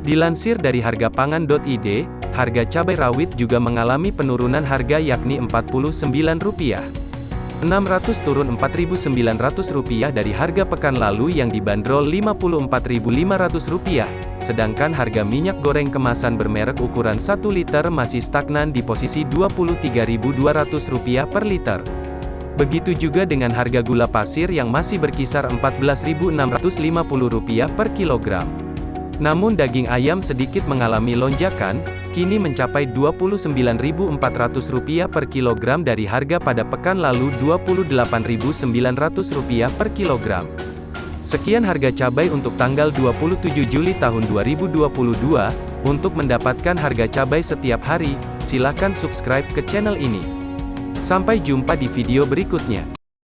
Dilansir dari hargapangan.id, harga cabai rawit juga mengalami penurunan harga yakni Rp49. 600 turun Rp4.900 dari harga pekan lalu yang dibanderol Rp54.500, sedangkan harga minyak goreng kemasan bermerek ukuran 1 liter masih stagnan di posisi Rp23.200 per liter. Begitu juga dengan harga gula pasir yang masih berkisar Rp14.650 per kilogram. Namun daging ayam sedikit mengalami lonjakan, kini mencapai Rp29.400 per kilogram dari harga pada pekan lalu Rp28.900 per kilogram. Sekian harga cabai untuk tanggal 27 Juli tahun 2022. Untuk mendapatkan harga cabai setiap hari, silakan subscribe ke channel ini. Sampai jumpa di video berikutnya.